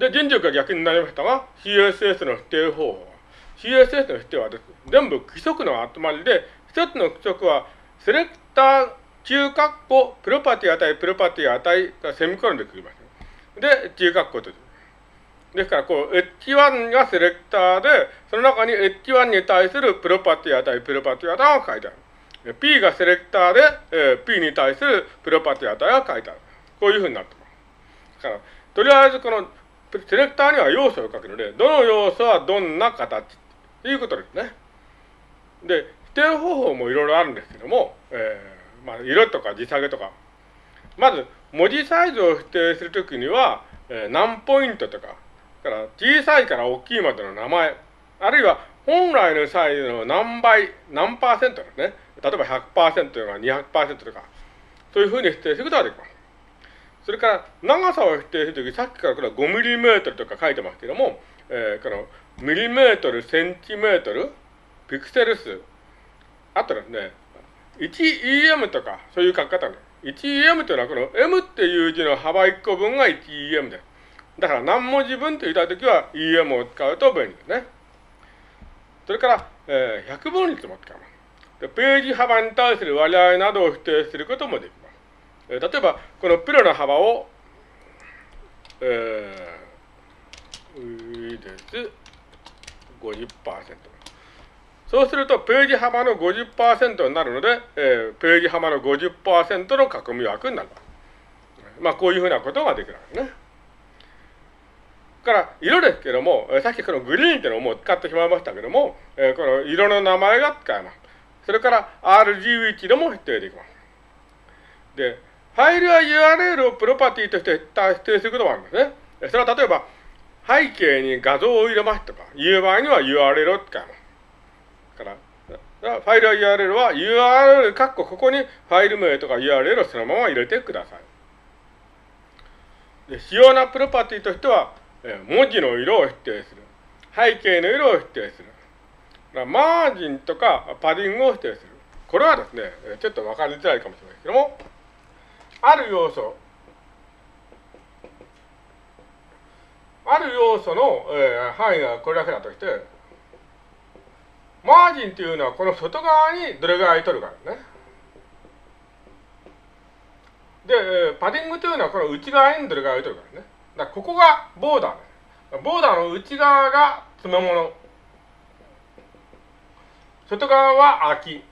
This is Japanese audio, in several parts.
で、人力が逆になりましたが、CSS の否定方法。CSS の否定はです、ね、全部規則の集まりで、一つの規則は、セレクター、中括弧、プロパティ値、プロパティ値がセミコロンで区切ります。で、中括弧と。ですから、こう、H1 がセレクターで、その中に H1 に対するプロパティ値、プロパティ値が書いてある。P がセレクターで、えー、P に対するプロパティ値が書いてある。こういうふうになってます。だから、とりあえずこのセレクターには要素を書くので、どの要素はどんな形ということですね。で、否定方法もいろいろあるんですけども、えー、まあ、色とか字下げとか。まず、文字サイズを否定するときには、えー、何ポイントとか、から小さいから大きいまでの名前、あるいは本来のサイズの何倍、何パーセントですね。例えば100%とか200%とか、そういうふうに否定することができます。それから長さを否定するとき、さっきからこれは5ミリメートルとか書いてますけども、えー、このミリメートル、センチメートル、ピクセル数、あとですね、1EM とか、そういう書き方ね。1EM というのはこの M っていう字の幅1個分が 1EM です。だから何文字分と言いたいときは EM を使うと便利ですね。それから、えー、100分率も使います。でページ幅に対する割合などを否定することもできます。例えば、このプロの幅を、えー、いいです。50%。そうすると、ページ幅の50%になるので、えー、ページ幅の50%の囲み枠になる。まあ、こういうふうなことができるわけね。から、色ですけども、さっきこのグリーンっていうのをもう使ってしまいましたけども、えー、この色の名前が使えます。それから RGB でも否定できます。で、ファイルや URL をプロパティとして指定することもあるんですね。それは例えば、背景に画像を入れますとか、いう場合には URL を使います。から、ファイルや URL は URL、括弧ここにファイル名とか URL をそのまま入れてください。で主要なプロパティとしては、文字の色を否定する。背景の色を否定する。マージンとかパディングを否定する。これはですね、ちょっとわかりづらいかもしれないですけども、ある要素、ある要素の、えー、範囲がこれだけだとして、マージンというのはこの外側にどれぐらい取るかですね。で、パディングというのはこの内側にどれぐらい取るかですね。だここがボーダー。ボーダーの内側が詰め物。外側は空き。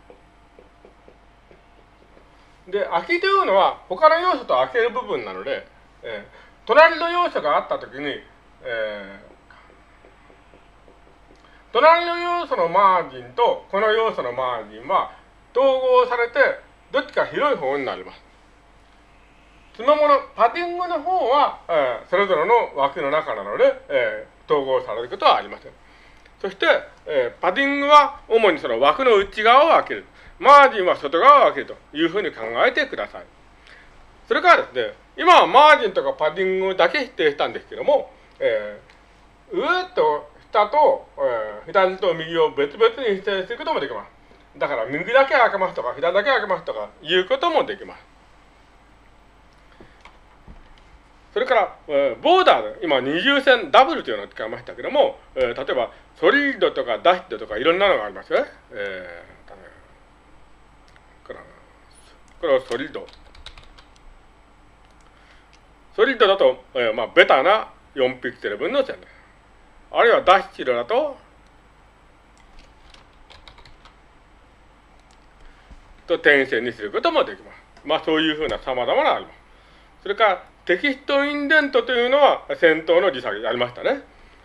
で、空きというのは他の要素と開ける部分なので、えー、隣の要素があったときに、えー、隣の要素のマージンとこの要素のマージンは統合されてどっちか広い方になります。そのもの、パティングの方は、えー、それぞれの枠の中なので、えー、統合されることはありません。そして、えー、パティングは主にその枠の内側を開ける。マージンは外側を開けるというふうに考えてください。それからですね、今はマージンとかパディングだけ否定したんですけども、えー、上と下と、えー、左と右を別々に否定することもできます。だから右だけ開けますとか、左だけ開けますとかいうこともできます。それから、えー、ボーダー、今二重線ダブルというのを使いましたけども、えー、例えばソリッドとかダッシュとかいろんなのがありますよね。えーこれはソリッド。ソリッドだと、えー、まあ、ベタな4ピクセル分の線。あるいはダッシュだと、と点線にすることもできます。まあ、そういうふうな様々なあります。それから、 text-indent というのは先頭の字下げありましたね。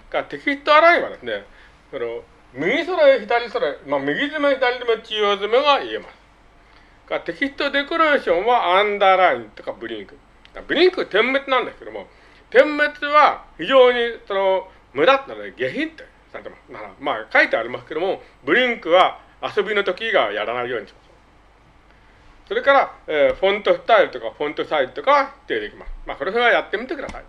から text-align はですね、その右それ、左それ、まあ、右詰め、左詰め、中央詰めが言えます。か text-decoration はアンダーラインとか blink。blink 点滅なんですけども、点滅は非常にその無駄なので下品ってされてます。まあ書いてありますけども、 blink は遊びの時がやらないようにします。それから、えー、フォントスタイルとかフォントサイズとかは指定できます。まあこれはやってみてください。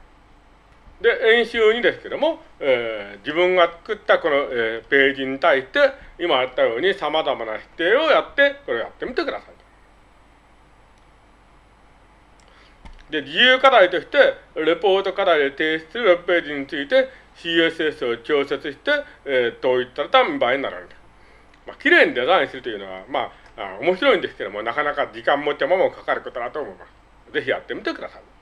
で、演習にですけども、えー、自分が作ったこの、えー、ページに対して、今やったように様々な指定をやって、これをやってみてください。で、自由課題として、レポート課題で提出するウェブページについて CSS を調節して、えー、統一された見栄えになるわけです。まあ、綺麗にデザインするというのは、まあ、あ面白いんですけども、なかなか時間も手間もかかることだと思います。ぜひやってみてください。